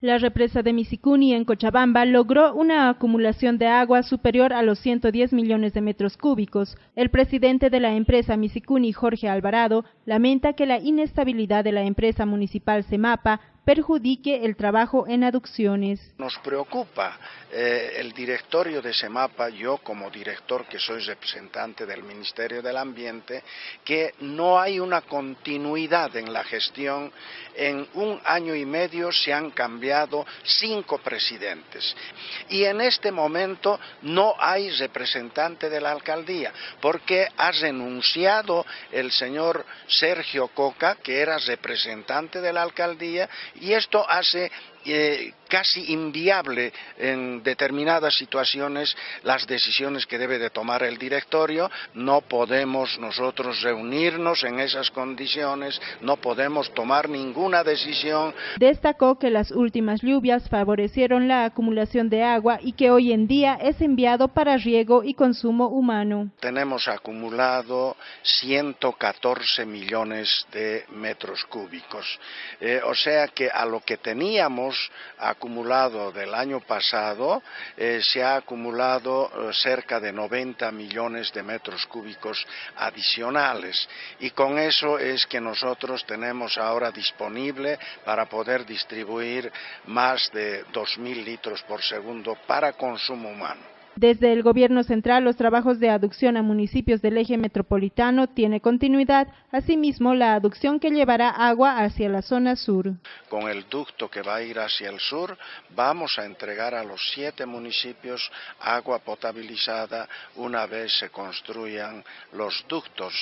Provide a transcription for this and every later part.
La represa de Misicuni en Cochabamba logró una acumulación de agua superior a los 110 millones de metros cúbicos. El presidente de la empresa Misicuni, Jorge Alvarado, lamenta que la inestabilidad de la empresa municipal Semapa perjudique el trabajo en aducciones. Nos preocupa eh, el directorio de SEMAPA, yo como director que soy representante del Ministerio del Ambiente, que no hay una continuidad en la gestión. En un año y medio se han cambiado cinco presidentes y en este momento no hay representante de la alcaldía porque ha renunciado el señor Sergio Coca, que era representante de la alcaldía, y esto hace eh, casi inviable en determinadas situaciones las decisiones que debe de tomar el directorio. No podemos nosotros reunirnos en esas condiciones, no podemos tomar ninguna decisión. Destacó que las últimas lluvias favorecieron la acumulación de agua y que hoy en día es enviado para riego y consumo humano. Tenemos acumulado 114 millones de metros cúbicos, eh, o sea que a lo que teníamos acumulado del año pasado, eh, se ha acumulado eh, cerca de 90 millones de metros cúbicos adicionales y con eso es que nosotros tenemos ahora disponible para poder distribuir más de 2.000 litros por segundo para consumo humano. Desde el gobierno central, los trabajos de aducción a municipios del eje metropolitano tiene continuidad, asimismo la aducción que llevará agua hacia la zona sur. Con el ducto que va a ir hacia el sur, vamos a entregar a los siete municipios agua potabilizada una vez se construyan los ductos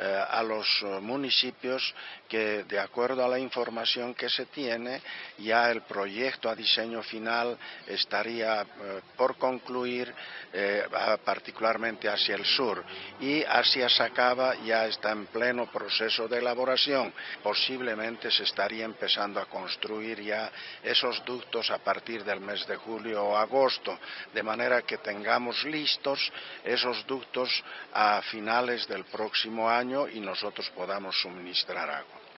eh, a los municipios que, de acuerdo a la información que se tiene, ya el proyecto a diseño final estaría eh, por concluir eh, particularmente hacia el sur, y hacia Sacaba ya está en pleno proceso de elaboración. Posiblemente se estaría empezando a construir ya esos ductos a partir del mes de julio o agosto, de manera que tengamos listos esos ductos a finales del próximo año y nosotros podamos suministrar agua.